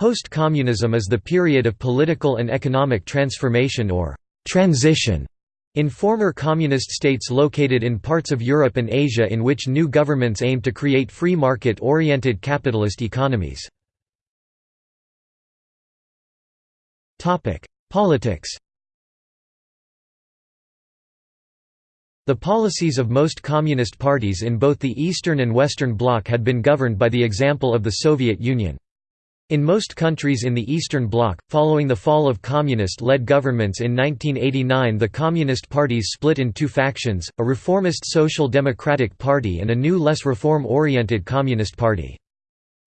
Post-communism is the period of political and economic transformation or «transition» in former communist states located in parts of Europe and Asia in which new governments aim to create free market-oriented capitalist economies. Politics The policies of most communist parties in both the Eastern and Western Bloc had been governed by the example of the Soviet Union. In most countries in the Eastern Bloc, following the fall of communist-led governments in 1989 the communist parties split in two factions, a reformist Social Democratic Party and a new less reform-oriented Communist Party.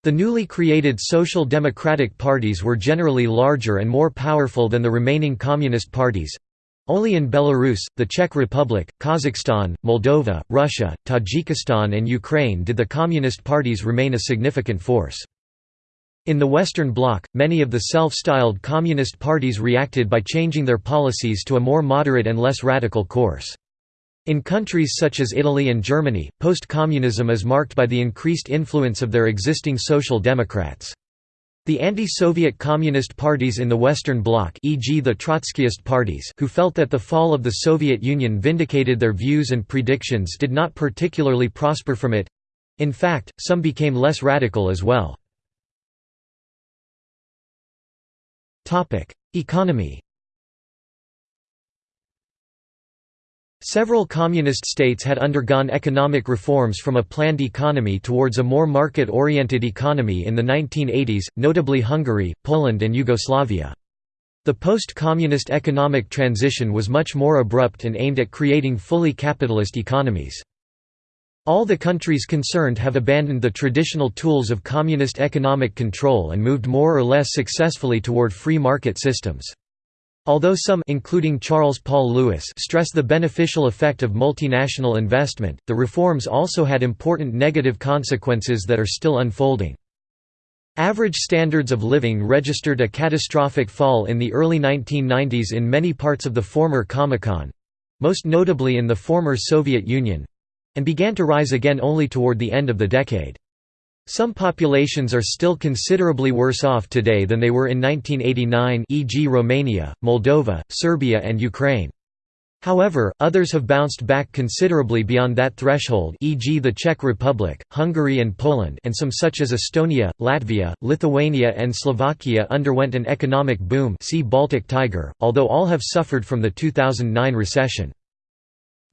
The newly created Social Democratic parties were generally larger and more powerful than the remaining communist parties, only in Belarus, the Czech Republic, Kazakhstan, Moldova, Russia, Tajikistan and Ukraine did the communist parties remain a significant force. In the Western Bloc, many of the self-styled communist parties reacted by changing their policies to a more moderate and less radical course. In countries such as Italy and Germany, post-communism is marked by the increased influence of their existing social democrats. The anti-Soviet communist parties in the Western Bloc e.g. the Trotskyist parties who felt that the fall of the Soviet Union vindicated their views and predictions did not particularly prosper from it. In fact, some became less radical as well. Economy Several communist states had undergone economic reforms from a planned economy towards a more market-oriented economy in the 1980s, notably Hungary, Poland and Yugoslavia. The post-communist economic transition was much more abrupt and aimed at creating fully capitalist economies. All the countries concerned have abandoned the traditional tools of communist economic control and moved more or less successfully toward free market systems. Although some including Charles Paul Lewis stress the beneficial effect of multinational investment, the reforms also had important negative consequences that are still unfolding. Average standards of living registered a catastrophic fall in the early 1990s in many parts of the former Comecon—most notably in the former Soviet Union, and began to rise again only toward the end of the decade. Some populations are still considerably worse off today than they were in 1989 e.g. Romania, Moldova, Serbia and Ukraine. However, others have bounced back considerably beyond that threshold e.g. the Czech Republic, Hungary and Poland and some such as Estonia, Latvia, Lithuania and Slovakia underwent an economic boom see Baltic Tiger, although all have suffered from the 2009 recession.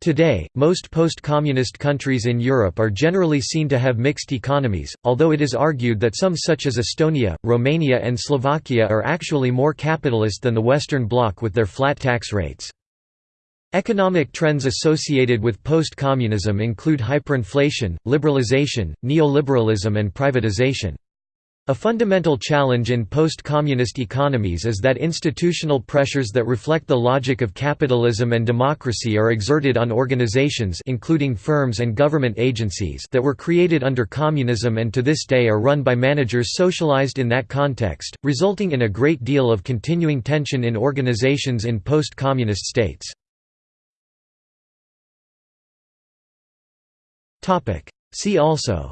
Today, most post-communist countries in Europe are generally seen to have mixed economies, although it is argued that some such as Estonia, Romania and Slovakia are actually more capitalist than the Western Bloc with their flat tax rates. Economic trends associated with post-communism include hyperinflation, liberalization, neoliberalism and privatization. A fundamental challenge in post-communist economies is that institutional pressures that reflect the logic of capitalism and democracy are exerted on organizations including firms and government agencies that were created under communism and to this day are run by managers socialized in that context, resulting in a great deal of continuing tension in organizations in post-communist states. See also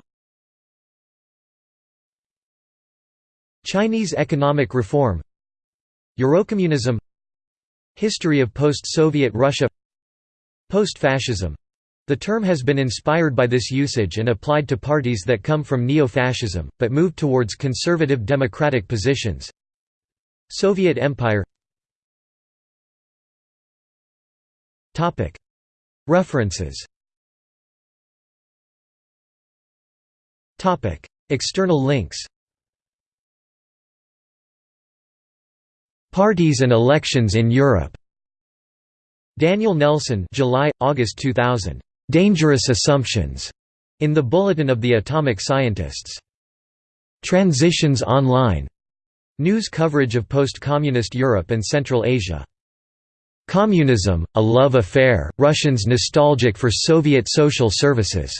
Chinese economic reform Eurocommunism History of post-Soviet Russia Post-fascism. The term has been inspired by this usage and applied to parties that come from neo-fascism, but moved towards conservative democratic positions. Soviet Empire. References. External links Parties and elections in Europe. Daniel Nelson, July August 2000. Dangerous Assumptions in the Bulletin of the Atomic Scientists. Transitions Online. News coverage of post-communist Europe and Central Asia. Communism, a love affair, Russians nostalgic for Soviet social services.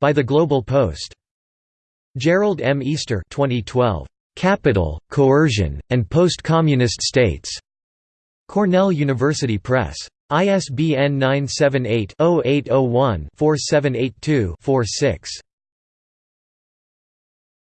By the Global Post. Gerald M. Easter 2012. Capital, Coercion, and Post-Communist States. Cornell University Press. ISBN 978 0801 4782 46.